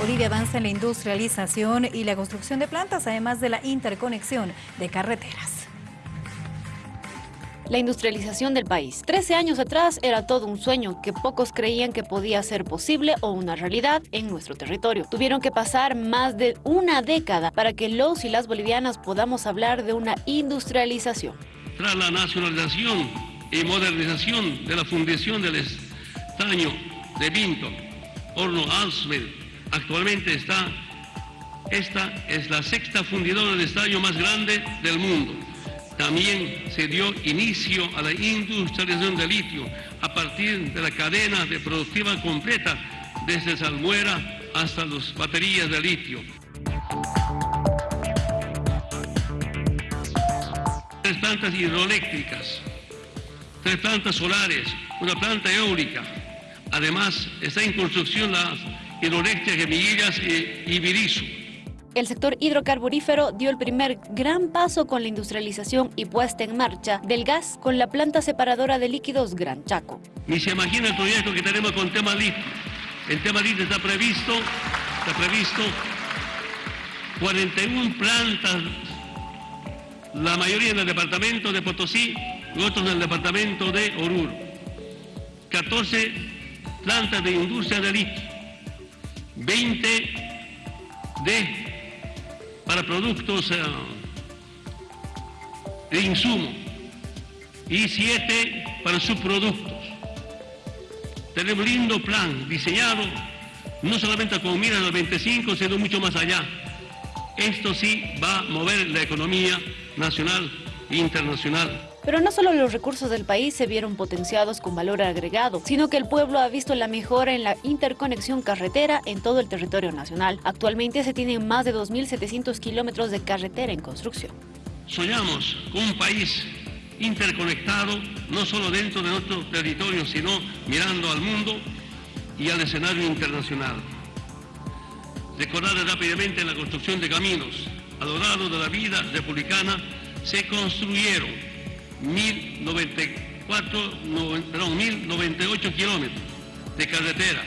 Bolivia avanza en la industrialización y la construcción de plantas, además de la interconexión de carreteras la industrialización del país. Trece años atrás era todo un sueño que pocos creían que podía ser posible o una realidad en nuestro territorio. Tuvieron que pasar más de una década para que los y las bolivianas podamos hablar de una industrialización. Tras la nacionalización y modernización de la fundición del estaño de Vinto, horno Alsmed, actualmente está, esta es la sexta fundidora de estaño más grande del mundo también se dio inicio a la industrialización del litio a partir de la cadena de productiva completa desde salmuera hasta las baterías de litio. Tres plantas hidroeléctricas, tres plantas solares, una planta eólica. Además, está en construcción las hidroeléctricas Gemiguillas y Ibirizu el sector hidrocarburífero dio el primer gran paso con la industrialización y puesta en marcha del gas con la planta separadora de líquidos Gran Chaco. Ni se imagina el proyecto que tenemos con tema litio. El tema litio está previsto, está previsto 41 plantas, la mayoría en el departamento de Potosí y otros en el departamento de Oruro. 14 plantas de industria de litio, 20 de para productos eh, de insumo y siete para subproductos. Tenemos un lindo plan diseñado no solamente con miras al 25, sino mucho más allá. Esto sí va a mover la economía nacional e internacional. Pero no solo los recursos del país se vieron potenciados con valor agregado, sino que el pueblo ha visto la mejora en la interconexión carretera en todo el territorio nacional. Actualmente se tienen más de 2.700 kilómetros de carretera en construcción. Soñamos con un país interconectado, no solo dentro de nuestro territorio, sino mirando al mundo y al escenario internacional. Recordar rápidamente la construcción de caminos. A lo largo de la vida republicana se construyeron 1.098 kilómetros de carretera.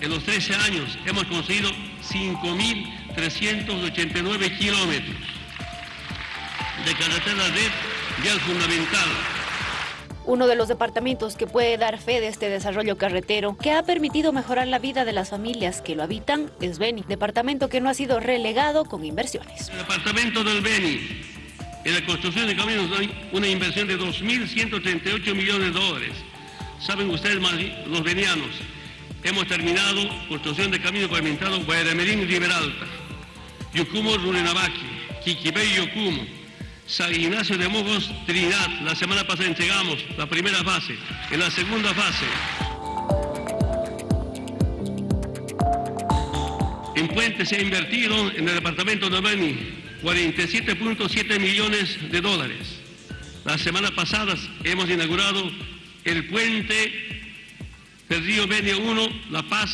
En los 13 años hemos construido 5.389 kilómetros de carretera red vial fundamental. Uno de los departamentos que puede dar fe de este desarrollo carretero que ha permitido mejorar la vida de las familias que lo habitan es Beni, departamento que no ha sido relegado con inversiones. El departamento del Beni en la construcción de caminos hay una inversión de 2.138 millones de dólares. Saben ustedes, los venianos, hemos terminado construcción de caminos pavimentados Guayaramerín y Liberalta, Yucumo, Runenabaki, Quiquibey, Yocumo, San Ignacio de Mojos, Trinidad. La semana pasada entregamos la primera fase. En la segunda fase, en Puente se ha invertido en el departamento de Beni 47.7 millones de dólares. Las semanas pasadas hemos inaugurado el puente del río Beni 1, La Paz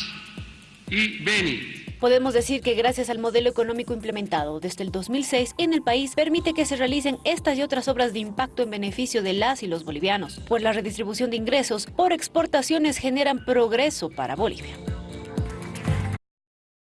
y Beni. Podemos decir que gracias al modelo económico implementado desde el 2006 en el país permite que se realicen estas y otras obras de impacto en beneficio de las y los bolivianos, pues la redistribución de ingresos por exportaciones generan progreso para Bolivia.